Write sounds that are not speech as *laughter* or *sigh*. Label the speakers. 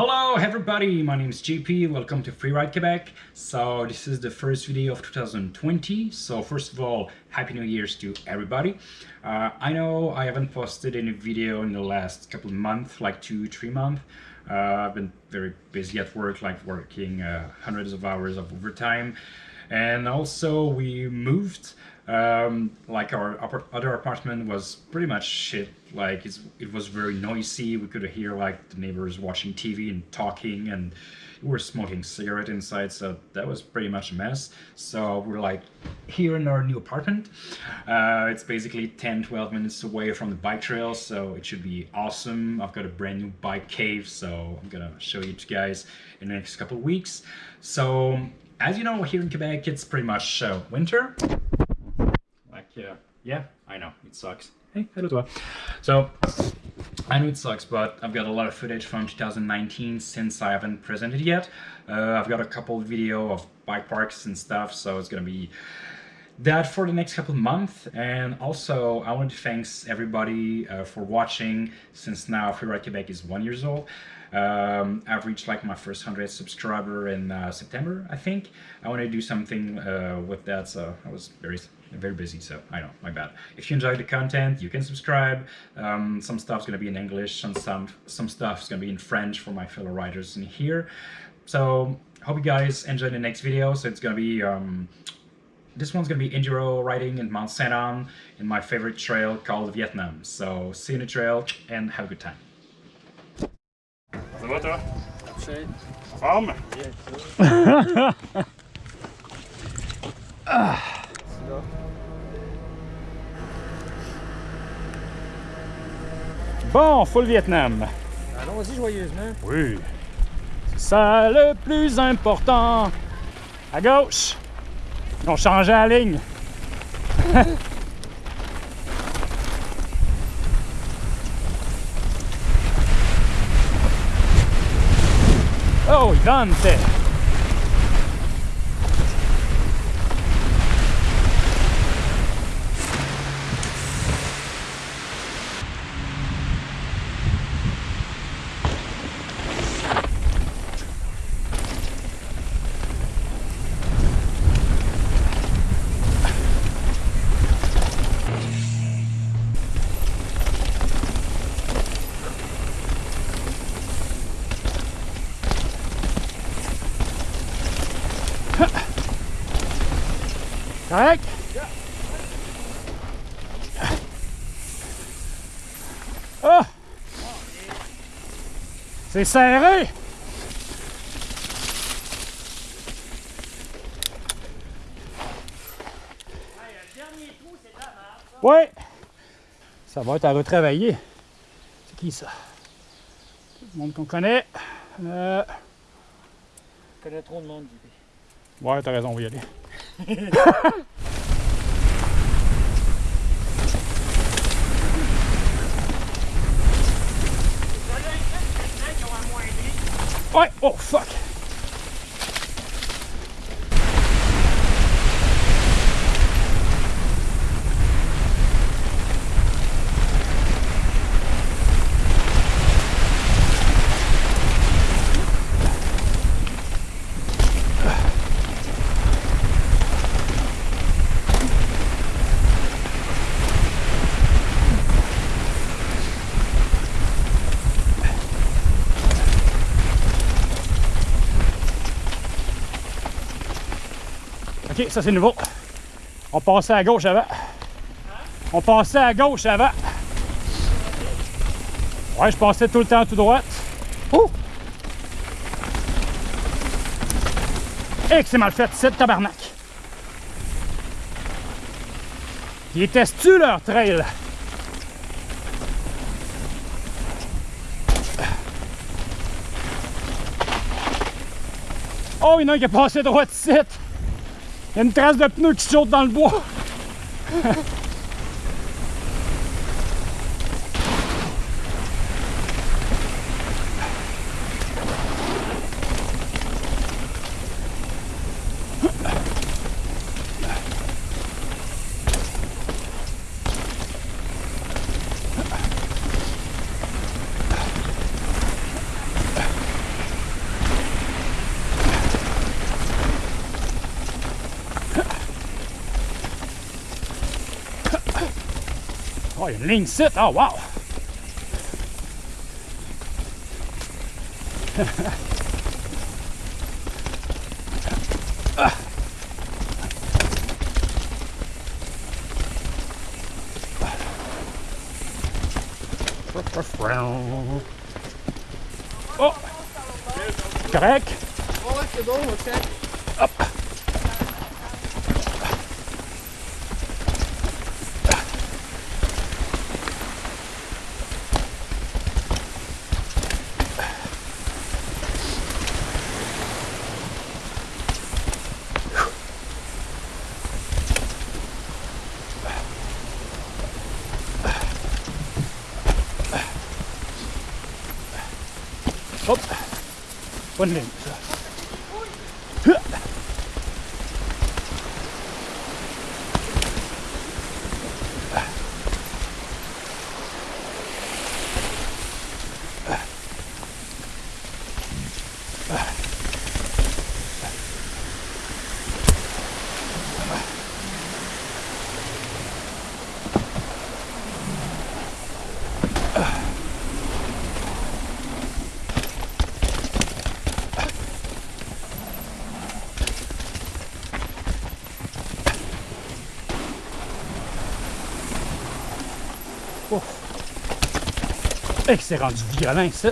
Speaker 1: Hello everybody, my name is JP, welcome to Freeride Quebec. So this is the first video of 2020, so first of all, Happy New Year's to everybody. Uh, I know I haven't posted any video in the last couple of months, like two, three months. Uh, I've been very busy at work, like working uh, hundreds of hours of overtime. And also we moved, um, like our other apartment was pretty much shit. Like it was very noisy. We could hear like the neighbors watching TV and talking, and we were smoking cigarette inside. So that was pretty much a mess. So we're like here in our new apartment. Uh, it's basically 10, 12 minutes away from the bike trail, so it should be awesome. I've got a brand new bike cave, so I'm gonna show you guys in the next couple weeks. So as you know, here in Quebec, it's pretty much uh, winter. Yeah, yeah, I know, it sucks. Hey, hello toi. So, I know it sucks, but I've got a lot of footage from 2019 since I haven't presented yet. Uh, I've got a couple video of bike parks and stuff, so it's gonna be that for the next couple of months. And also, I want to thank everybody uh, for watching since now Free Ride Quebec is one years old. Um, I've reached like my first 100 subscriber in uh, September, I think. I want to do something uh, with that, so I was very very busy, so I know, my bad. If you enjoy the content, you can subscribe. Um, some stuff's gonna be in English, some, some, some stuff's gonna be in French for my fellow writers in here. So, hope you guys enjoy the next video. So it's gonna be, um, this one's gonna be enduro riding in Mount Saint Anne in my favorite trail called Vietnam. So, see you in the trail and have a good time.
Speaker 2: Ça va toi?
Speaker 1: Forme? Bon, full Vietnam.
Speaker 2: Allons-y joyeusement.
Speaker 1: Oui. C'est ça le plus important. À gauche. On changeait la ligne. *laughs* oh, il donne, c'est... Correct? Oh! C'est serré! Oui! Ça va être à retravailler. C'est qui ça? Tout le monde qu'on connaît. Euh...
Speaker 2: Je connais trop de monde,
Speaker 1: Ouais, t'as raison, on va y aller. *laughs* ouais, oh fuck! Ok, ça c'est nouveau. On passait à gauche avant. On passait à gauche avant. Ouais, je passais tout le temps tout droit. Oh! Et que c'est mal fait, c'est tabarnak. Ils testent-tu leur trail? Oh, il y en a un qui a passé droit ici. Il y a une trace de pneu qui saute dans le bois. *laughs*
Speaker 2: il y a une ligne. Oh, wow! Oh! Correct?
Speaker 3: Oh, ouais, c'est bon,
Speaker 2: Oh. Et hey, c'est rendu violent, ça.